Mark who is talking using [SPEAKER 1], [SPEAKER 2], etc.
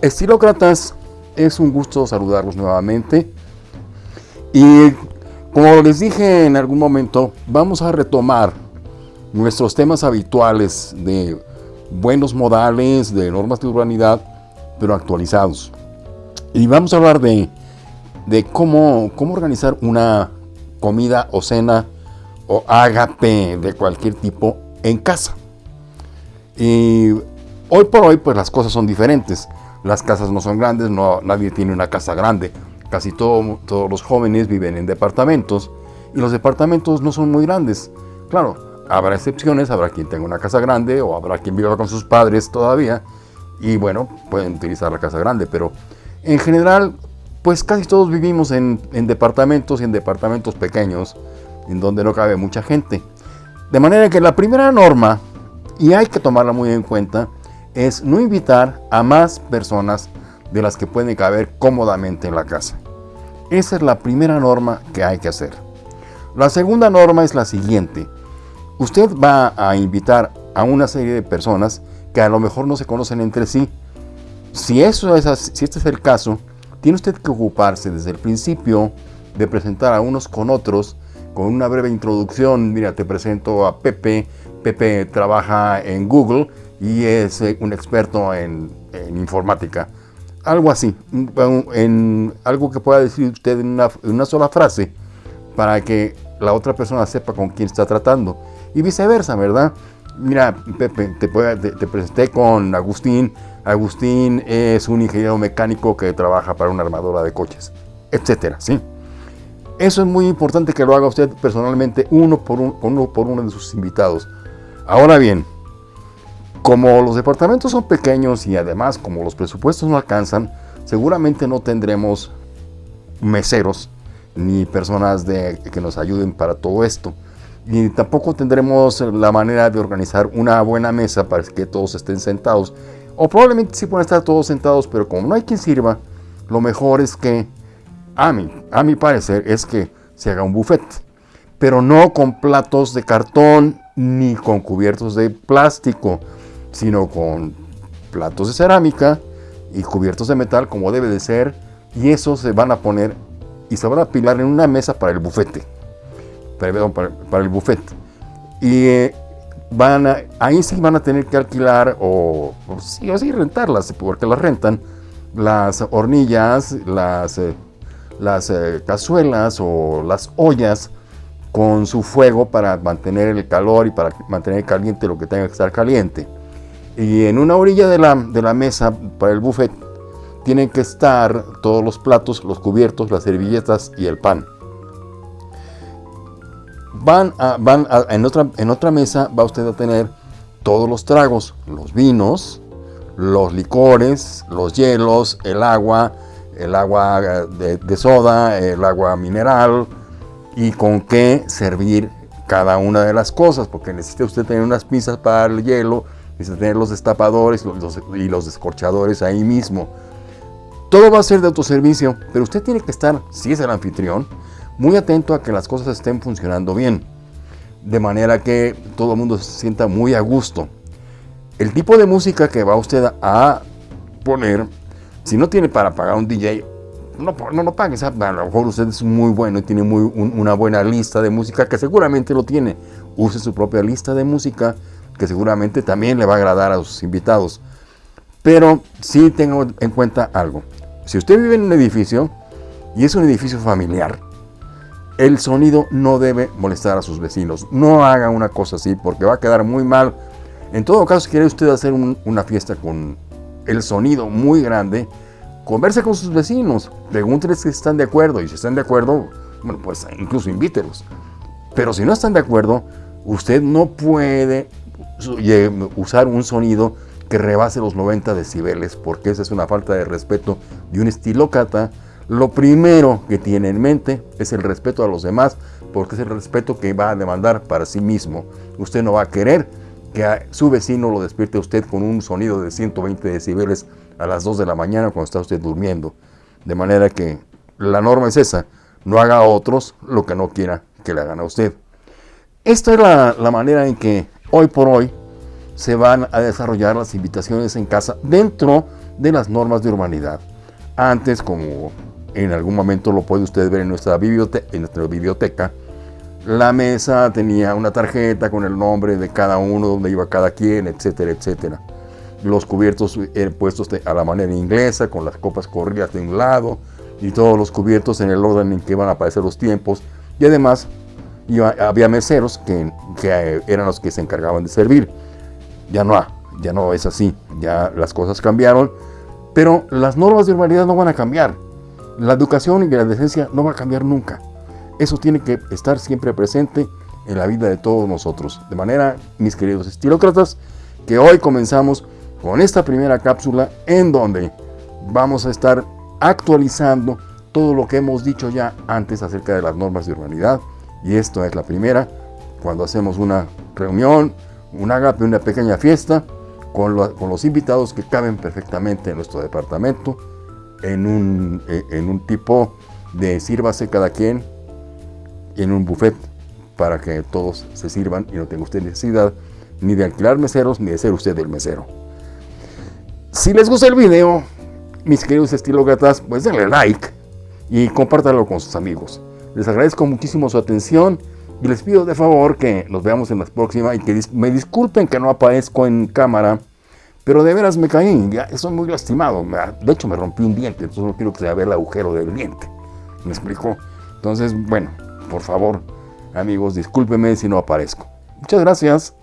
[SPEAKER 1] Estilócratas, es un gusto saludarlos nuevamente. Y como les dije en algún momento, vamos a retomar nuestros temas habituales de buenos modales, de normas de urbanidad, pero actualizados. Y vamos a hablar de, de cómo, cómo organizar una comida o cena o ágape de cualquier tipo en casa. Y hoy por hoy, pues las cosas son diferentes. Las casas no son grandes, no, nadie tiene una casa grande. Casi todos los jóvenes viven en departamentos y los departamentos no son muy grandes. Claro, habrá excepciones, habrá quien tenga una casa grande o habrá quien viva con sus padres todavía y bueno, pueden utilizar la casa grande, pero en general, pues casi todos vivimos en, en departamentos y en departamentos pequeños en donde no cabe mucha gente. De manera que la primera norma, y hay que tomarla muy en cuenta, es no invitar a más personas de las que pueden caber cómodamente en la casa. Esa es la primera norma que hay que hacer. La segunda norma es la siguiente. Usted va a invitar a una serie de personas que a lo mejor no se conocen entre sí. Si, eso es si este es el caso, tiene usted que ocuparse desde el principio de presentar a unos con otros con una breve introducción. Mira, te presento a Pepe. Pepe trabaja en Google y es eh, un experto en, informática. Algo así, en algo que pueda decir usted en una, sola frase para que la otra persona sepa con quién está tratando. Y viceversa, ¿verdad? Mira, Pepe, te, te, presenté con Agustín. Agustín es un ingeniero mecánico que trabaja para una armadora de coches, etcétera, ¿sí? Eso es muy importante que lo haga usted personalmente, uno por, uno por uno de sus invitados. Ahora bien, como los departamentos son pequeños y además como los presupuestos no alcanzan, seguramente no tendremos meseros ni personas que nos ayuden para todo esto. Y tampoco tendremos la manera de organizar una buena mesa para que todos estén sentados. O probablemente sí pueden estar todos sentados, pero como no hay quien sirva, lo mejor es que, a mi, a mi parecer, es que se haga un buffet. Pero no con platos de cartón ni con cubiertos de plástico sino con platos de cerámica y cubiertos de metal como debe de ser y esos se van a poner y se van a apilar en una mesa para el bufete. Perdón, para, el buffet y eh, van ahí sí van a tener que alquilar o, sí o sí rentarlas porque las rentan las hornillas las eh, las eh, cazuelas o las ollas con su fuego para mantener el calor y para mantener caliente lo que tenga que estar caliente y en una orilla de la, de la mesa para el buffet tienen que estar todos los platos, los cubiertos, las servilletas y el pan. Van, a, van en, otra, en otra mesa va usted a tener todos los tragos, los vinos, los licores, los hielos, el agua, el agua de, de, soda, el agua mineral y con qué servir cada una de las cosas, porque necesita usted tener unas pinzas para el hielo, Necesita tener los destapadores y los descorchadores ahí mismo. Todo va a ser de autoservicio, pero usted tiene que estar, si es el anfitrión, muy atento a que las cosas estén funcionando bien. De manera que todo el mundo se sienta muy a gusto. El tipo de música que va usted a poner, si no tiene para pagar un DJ, no, no lo pague. A lo mejor usted es muy bueno y tiene muy, una buena lista de música, que seguramente lo tiene. Use su propia lista de música que seguramente también le va a agradar a sus invitados. Pero sí tengo en cuenta algo. Si usted vive en un edificio y es un edificio familiar, el sonido no debe molestar a sus vecinos. No haga una cosa así porque va a quedar muy mal. En todo caso, si quiere usted hacer una fiesta con el sonido muy grande, converse con sus vecinos, pregúntenles si están de acuerdo y si están de acuerdo, bueno, pues incluso invítelos. Pero si no están de acuerdo, usted no puede usar un sonido que rebase los 90 decibeles, porque esa es una falta de respeto de un estilócrata. Lo primero que tiene en mente es el respeto a los demás, porque es el respeto que va a demandar para sí mismo. Usted no va a querer que a su vecino lo despierte usted con un sonido de 120 decibeles a las 2 de la mañana cuando está usted durmiendo. De manera que la norma es esa, no haga a otros lo que no quiera que le hagan a usted. Esta es la, la manera en que Hoy por hoy se van a desarrollar las invitaciones en casa dentro de las normas de urbanidad. Antes, como en algún momento lo puede usted ver en nuestra, biblioteca, en nuestra biblioteca, la mesa tenía una tarjeta con el nombre de cada uno, donde iba cada quien, etcétera, etcétera. Los cubiertos eran puestos a la manera inglesa, con las copas corridas de un lado, y todos los cubiertos en el orden en que iban a aparecer los tiempos. Y además había meseros que, que, eran los que se encargaban de servir. Ya no, ya no es así, ya las cosas cambiaron, pero las normas de urbanidad no van a cambiar. La educación y la decencia no va a cambiar nunca. Eso tiene que estar siempre presente en la vida de todos nosotros. De manera, mis queridos estilócratas, que hoy comenzamos con esta primera cápsula en donde vamos a estar actualizando todo lo que hemos dicho ya antes acerca de las normas de urbanidad. Y esto es la primera, cuando hacemos una reunión, un agape, una pequeña fiesta, con, los invitados que caben perfectamente en nuestro departamento, en un, eh, en un tipo de sírvase cada quien en un buffet para que todos se sirvan y no tenga usted necesidad ni de alquilar meseros ni de ser usted el mesero. Si les gusta el video, mis queridos estilócratas, pues denle like y compártanlo con sus amigos. Les agradezco muchísimo su atención y les pido de favor que nos veamos en la próxima y que me disculpen que no aparezco en cámara, pero de veras me caí, ya estoy muy lastimado. De hecho me rompí un diente, entonces no quiero que se vea el agujero del diente. ¿Me explico? Entonces, bueno, por favor, amigos, discúlpenme si no aparezco. Muchas gracias.